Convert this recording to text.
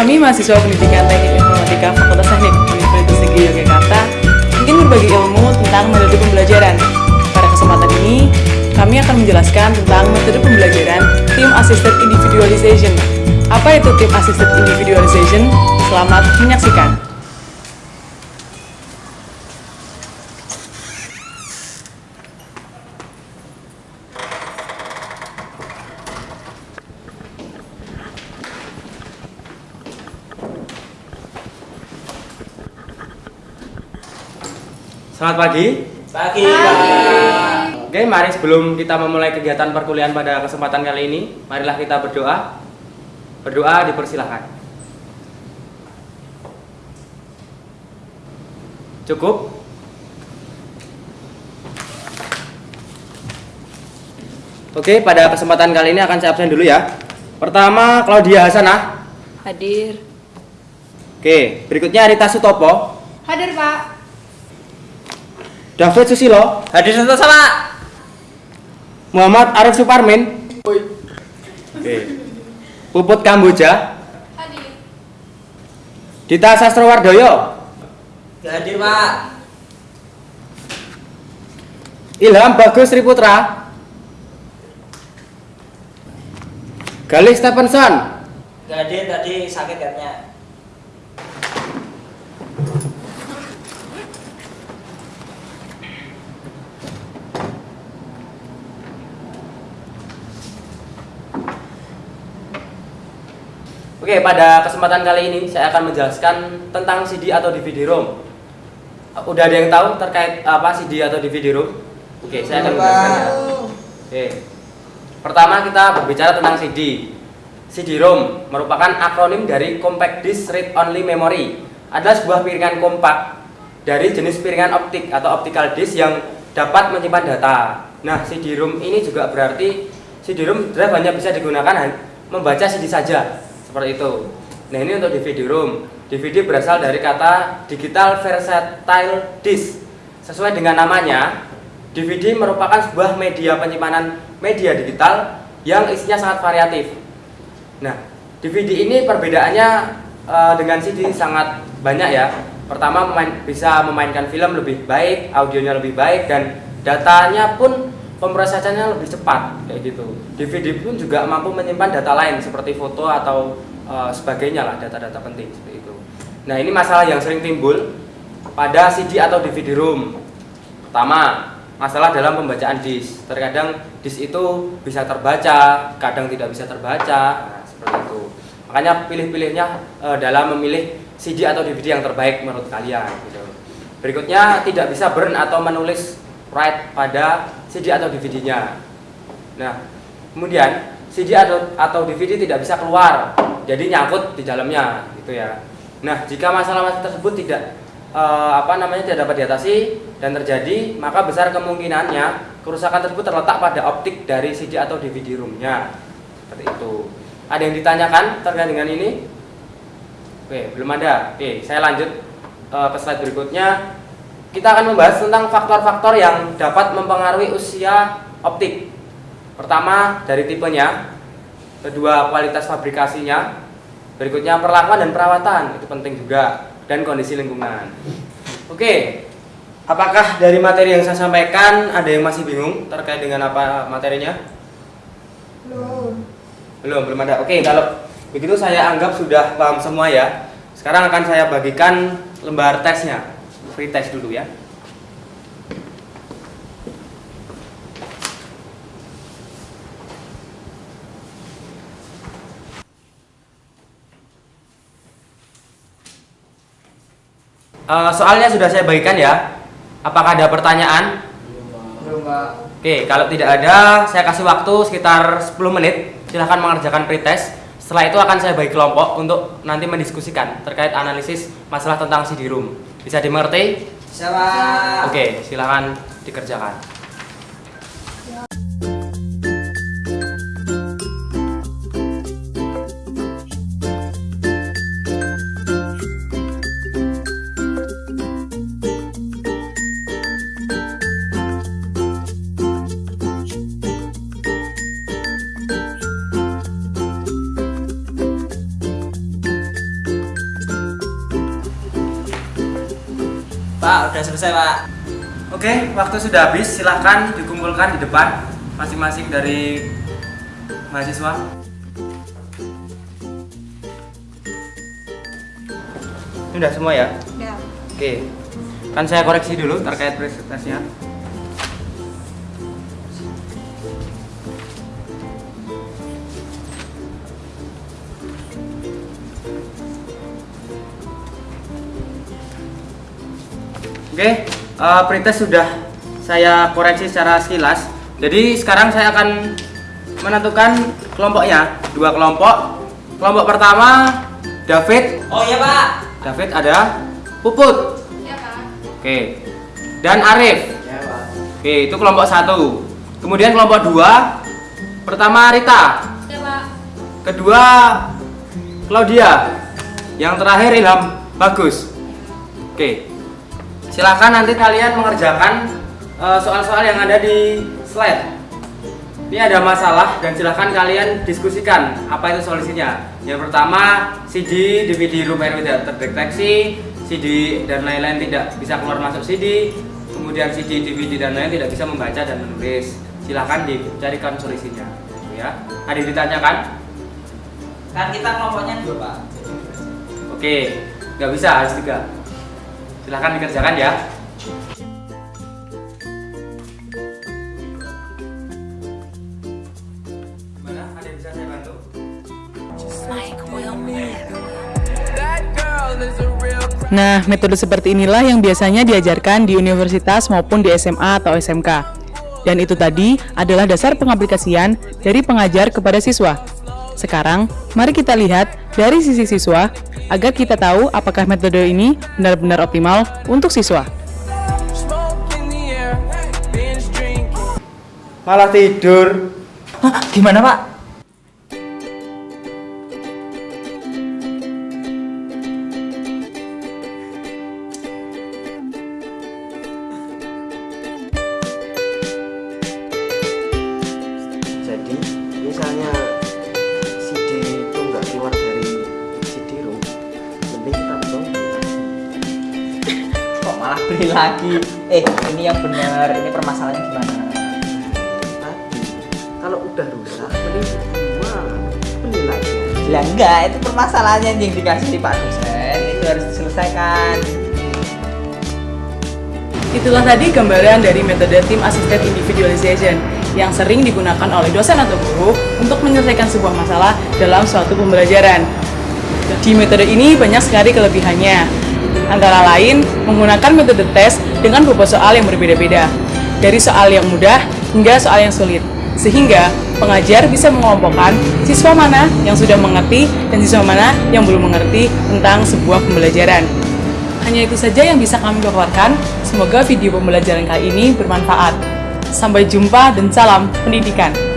Kami mahasiswa pendidikan teknik informatika Fakultas Teknik Universitas Negeri Yogyakarta ingin berbagi ilmu tentang metode pembelajaran. Pada kesempatan ini, kami akan menjelaskan tentang metode pembelajaran Team Assisted Individualization. Apa itu Team Assisted Individualization? Selamat menyaksikan. Selamat pagi. Pagi. Oke, mari sebelum kita memulai kegiatan perkuliahan pada kesempatan kali ini, marilah kita berdoa. Berdoa dipersilahkan. Cukup? Oke, pada kesempatan kali ini akan saya absen dulu ya. Pertama, Claudia Hasanah. Hadir. Oke, berikutnya Rita Sutopo. Hadir, Pak. David Susilo. Hadir satu sama. Muhammad Arif Suparmin. Oke. Puput Kamboja. Hadir. Dita Sastrowardoyo. Hadir Pak. Ilham Bagus Triputra. Galih Stephenson. Hadir tadi sakit katanya. Oke, pada kesempatan kali ini saya akan menjelaskan tentang CD atau DVD-ROM. Udah ada yang tahu terkait apa CD atau DVD-ROM? Oke, saya akan menjelaskan. Oke. Pertama kita berbicara tentang CD. CD-ROM merupakan akronim dari Compact Disc Read Only Memory. Adalah sebuah piringan kompak dari jenis piringan optik atau optical disc yang dapat menyimpan data. Nah, CD-ROM ini juga berarti CD-ROM drive hanya bisa digunakan membaca CD saja, seperti itu. Nah, ini untuk DVD-ROM. DVD berasal dari kata Digital Versatile Disc. Sesuai dengan namanya, DVD merupakan sebuah media penyimpanan media digital yang isinya sangat variatif. Nah, DVD ini perbedaannya eh, dengan CD sangat banyak ya. Pertama bisa memainkan film lebih baik, audionya lebih baik dan datanya pun pemrosesannya lebih cepat kayak gitu. DVD pun juga mampu menyimpan data lain seperti foto atau eh, sebagainya lah data-data penting seperti itu. Nah, ini masalah yang sering timbul pada CD atau DVD-ROM. Pertama, masalah dalam pembacaan disk. Terkadang disk itu bisa terbaca, kadang tidak bisa terbaca, nah, seperti itu. Makanya pilih-pilihnya eh, dalam memilih CD atau DVD yang terbaik menurut kalian. Gitu. Berikutnya tidak bisa burn atau menulis write pada CD atau DVD-nya. Nah, kemudian CD atau atau DVD tidak bisa keluar, jadi nyangkut di dalamnya, gitu ya. Nah, jika masalah tersebut tidak eh, apa namanya tidak dapat diatasi dan terjadi, maka besar kemungkinannya kerusakan tersebut terletak pada optik dari CD atau DVD roomnya. Seperti itu. Ada yang ditanyakan terkait dengan ini? Oke, belum ada. Oke, saya lanjut eh, ke slide berikutnya. Kita akan membahas tentang faktor-faktor yang dapat mempengaruhi usia optik. Pertama, dari tipenya. Kedua, kualitas fabrikasinya. Berikutnya, perlakuan dan perawatan. Itu penting juga. Dan kondisi lingkungan. Oke, apakah dari materi yang saya sampaikan ada yang masih bingung terkait dengan apa materinya? Belum. Belum, belum ada. Oke, kalau begitu saya anggap sudah paham semua ya. Sekarang akan saya bagikan lembar tesnya. Free test dulu ya. Eh, soalnya sudah saya bagikan ya. Apakah ada pertanyaan? Belum. Oke, kalau tidak ada, saya kasih waktu sekitar 10 menit. Silahkan mengerjakan pretest. Setelah itu akan saya bagi kelompok untuk nanti mendiskusikan terkait analisis masalah tentang CD-ROM. Bisa dimengerti? Bisa Pak. Oke, silahkan dikerjakan. Pak, udah selesai Pak. Oke, waktu sudah habis. Silahkan dikumpulkan di depan masing-masing dari mahasiswa. Ini udah semua ya? Ya. Oke. Kan saya koreksi dulu terkait presentasinya. Oke, eh, pretest sudah saya koreksi secara sekilas. Jadi sekarang saya akan menentukan kelompoknya, dua kelompok. Kelompok pertama David, Oh iya Pak. David ada Puput, Ya, Pak. oke, dan Arif. Ya Pak. Oke, itu kelompok satu. Kemudian kelompok dua, pertama Rita, Ya, Pak. kedua Claudia, yang terakhir Ilham Bagus. Oke, silakan nanti kalian mengerjakan eh, soal-soal yang ada di slide. Ini ada masalah dan silahkan kalian diskusikan apa itu solusinya. Yang pertama, CD, DVD room air tidak terdeteksi, CD dan lain-lain tidak bisa keluar masuk CD, kemudian CD, DVD dan lain tidak bisa membaca dan menulis. Silahkan dicarikan solusinya. Ya, ada ditanyakan? Kan kita kelompoknya dua Pak. Oke, nggak bisa harus tiga. Silahkan dikerjakan ya. Gimana? Ada yang bisa saya bantu? Nah, metode seperti inilah yang biasanya diajarkan di universitas maupun di SMA atau SMK. Dan itu tadi adalah dasar pengaplikasian dari pengajar kepada siswa. Sekarang, mari kita lihat dari sisi siswa agar kita tahu apakah metode ini benar-benar optimal untuk siswa. Malah tidur. Hah, gimana Pak? Beli lagi? Eh, ini yang benar. Ini permasalahannya gimana? tadi kalau udah rusak mending jual beli lagi Lah enggak, itu permasalahannya yang dikasih di Pak dosen. Itu harus diselesaikan. Itulah tadi gambaran dari metode Team Assisted Individualization yang sering digunakan oleh dosen atau guru untuk menyelesaikan sebuah masalah dalam suatu pembelajaran. Di metode ini banyak sekali kelebihannya, antara lain menggunakan metode tes dengan bobot soal yang berbeda-beda, dari soal yang mudah hingga soal yang sulit, sehingga pengajar bisa mengelompokkan siswa mana yang sudah mengerti dan siswa mana yang belum mengerti tentang sebuah pembelajaran. Hanya itu saja yang bisa kami paparkan. Semoga video pembelajaran kali ini bermanfaat. Sampai jumpa dan salam pendidikan.